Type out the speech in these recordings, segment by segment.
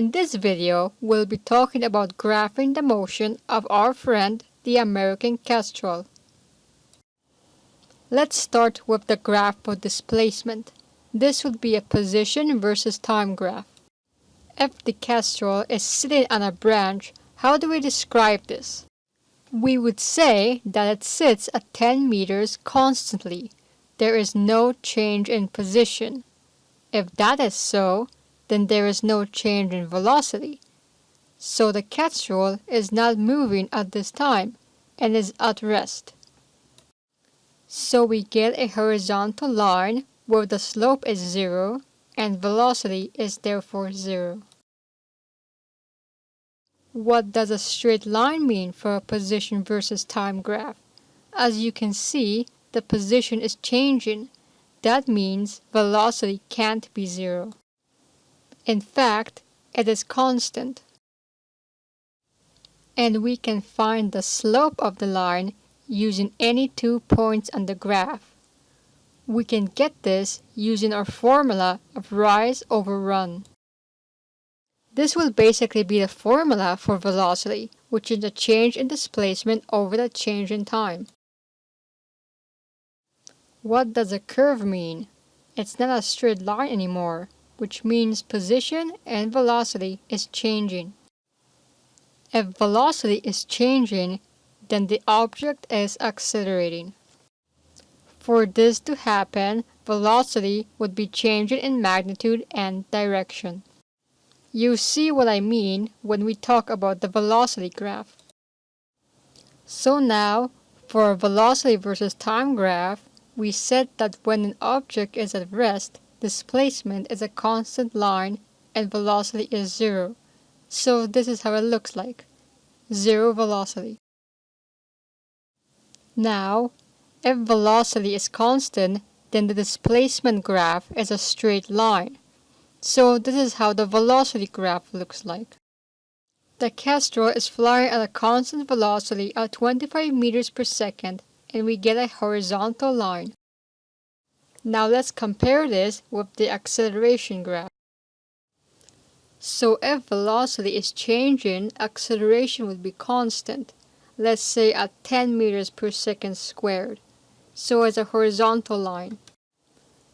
In this video, we'll be talking about graphing the motion of our friend, the American Kestrel. Let's start with the graph for displacement. This would be a position versus time graph. If the kestrel is sitting on a branch, how do we describe this? We would say that it sits at 10 meters constantly. There is no change in position. If that is so, then there is no change in velocity. So the kestrel is not moving at this time and is at rest. So we get a horizontal line where the slope is zero and velocity is therefore zero. What does a straight line mean for a position versus time graph? As you can see, the position is changing. That means velocity can't be zero. In fact, it is constant. And we can find the slope of the line using any two points on the graph. We can get this using our formula of rise over run. This will basically be the formula for velocity, which is the change in displacement over the change in time. What does a curve mean? It's not a straight line anymore, which means position and velocity is changing. If velocity is changing, then the object is accelerating. For this to happen, velocity would be changing in magnitude and direction. You see what I mean when we talk about the velocity graph. So now, for a velocity versus time graph, we said that when an object is at rest, displacement is a constant line and velocity is zero. So this is how it looks like. Zero velocity. Now, if velocity is constant, then the displacement graph is a straight line. So this is how the velocity graph looks like. The Kestrel is flying at a constant velocity of 25 meters per second and we get a horizontal line. Now let's compare this with the acceleration graph. So if velocity is changing, acceleration would be constant, let's say at 10 meters per second squared so as a horizontal line.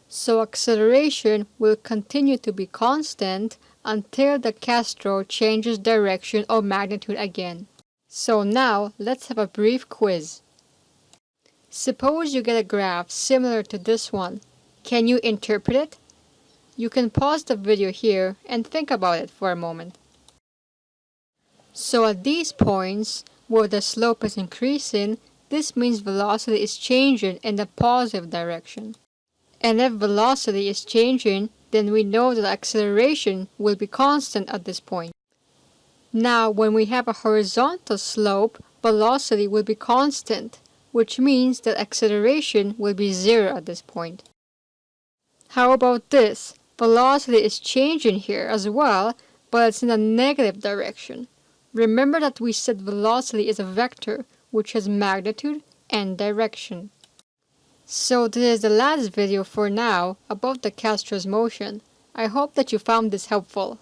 So acceleration will continue to be constant until the Kestrel changes direction or magnitude again. So now let's have a brief quiz. Suppose you get a graph similar to this one. Can you interpret it? You can pause the video here and think about it for a moment. So at these points, where the slope is increasing, this means velocity is changing in the positive direction. And if velocity is changing, then we know that acceleration will be constant at this point. Now, when we have a horizontal slope, velocity will be constant, which means that acceleration will be zero at this point. How about this? Velocity is changing here as well, but it's in a negative direction. Remember that we said velocity is a vector, which has magnitude and direction. So this is the last video for now about the Kestrel's motion. I hope that you found this helpful.